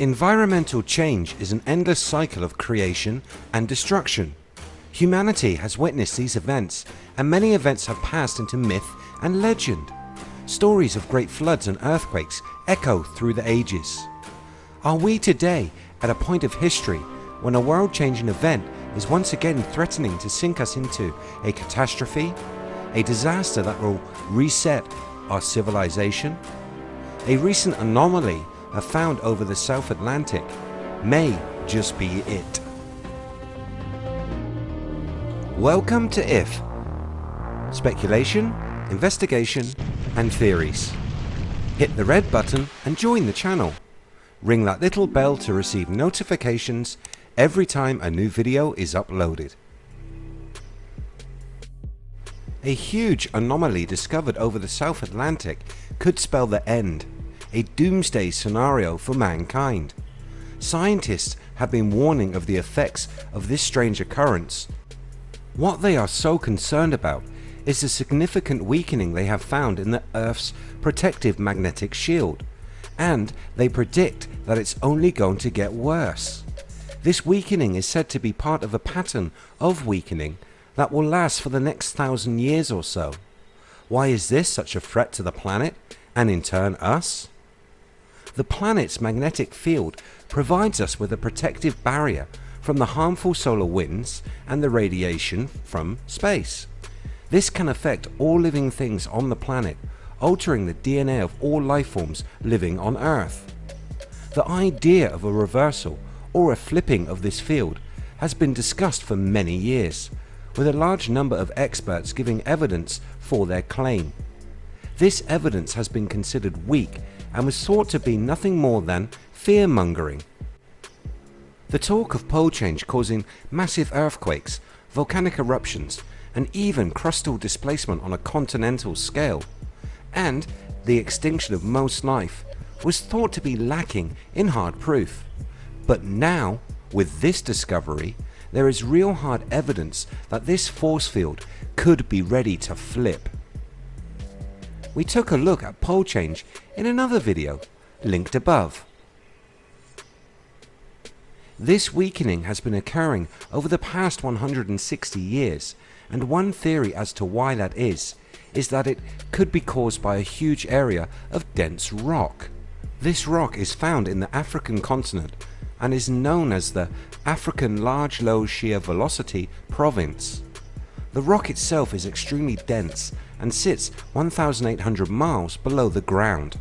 Environmental change is an endless cycle of creation and destruction. Humanity has witnessed these events and many events have passed into myth and legend. Stories of great floods and earthquakes echo through the ages. Are we today at a point of history when a world changing event is once again threatening to sink us into a catastrophe, a disaster that will reset our civilization? A recent anomaly are found over the South Atlantic may just be it. Welcome to IF Speculation, Investigation and Theories. Hit the red button and join the channel. Ring that little bell to receive notifications every time a new video is uploaded. A huge anomaly discovered over the South Atlantic could spell the end a doomsday scenario for mankind. Scientists have been warning of the effects of this strange occurrence. What they are so concerned about is the significant weakening they have found in the Earth's protective magnetic shield and they predict that it's only going to get worse. This weakening is said to be part of a pattern of weakening that will last for the next thousand years or so. Why is this such a threat to the planet and in turn us? The planet's magnetic field provides us with a protective barrier from the harmful solar winds and the radiation from space. This can affect all living things on the planet, altering the DNA of all life forms living on Earth. The idea of a reversal or a flipping of this field has been discussed for many years, with a large number of experts giving evidence for their claim. This evidence has been considered weak and was thought to be nothing more than fear mongering. The talk of pole change causing massive earthquakes, volcanic eruptions and even crustal displacement on a continental scale and the extinction of most life was thought to be lacking in hard proof. But now with this discovery there is real hard evidence that this force field could be ready to flip we took a look at pole change in another video linked above. This weakening has been occurring over the past 160 years and one theory as to why that is, is that it could be caused by a huge area of dense rock. This rock is found in the African continent and is known as the African Large Low Shear Velocity Province. The rock itself is extremely dense and sits 1800 miles below the ground.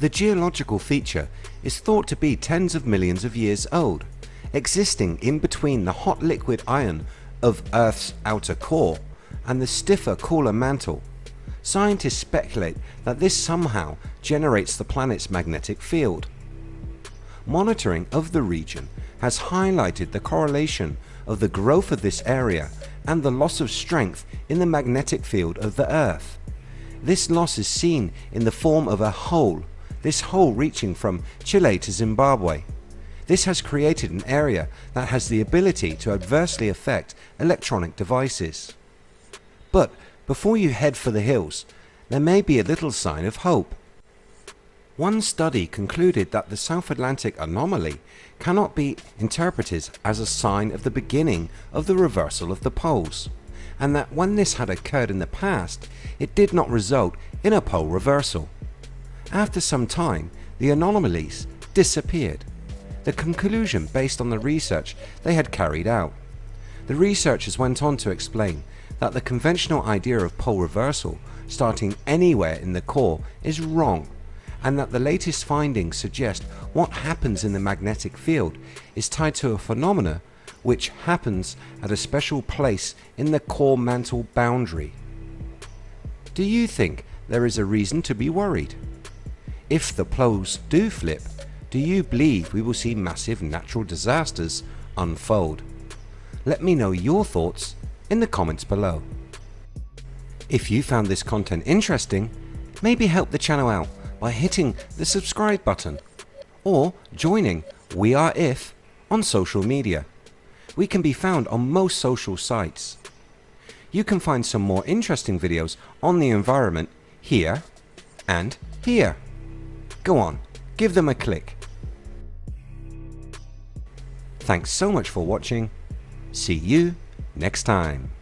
The geological feature is thought to be tens of millions of years old, existing in between the hot liquid iron of Earth's outer core and the stiffer cooler mantle. Scientists speculate that this somehow generates the planet's magnetic field. Monitoring of the region has highlighted the correlation of the growth of this area and the loss of strength in the magnetic field of the earth. This loss is seen in the form of a hole, this hole reaching from Chile to Zimbabwe. This has created an area that has the ability to adversely affect electronic devices. But before you head for the hills there may be a little sign of hope. One study concluded that the South Atlantic anomaly cannot be interpreted as a sign of the beginning of the reversal of the poles and that when this had occurred in the past it did not result in a pole reversal. After some time the anomalies disappeared. The conclusion based on the research they had carried out. The researchers went on to explain that the conventional idea of pole reversal starting anywhere in the core is wrong and that the latest findings suggest what happens in the magnetic field is tied to a phenomena which happens at a special place in the core mantle boundary. Do you think there is a reason to be worried? If the poles do flip, do you believe we will see massive natural disasters unfold? Let me know your thoughts in the comments below. If you found this content interesting, maybe help the channel out by hitting the subscribe button or joining We Are If on social media. We can be found on most social sites. You can find some more interesting videos on the environment here and here. Go on, give them a click. Thanks so much for watching. See you next time.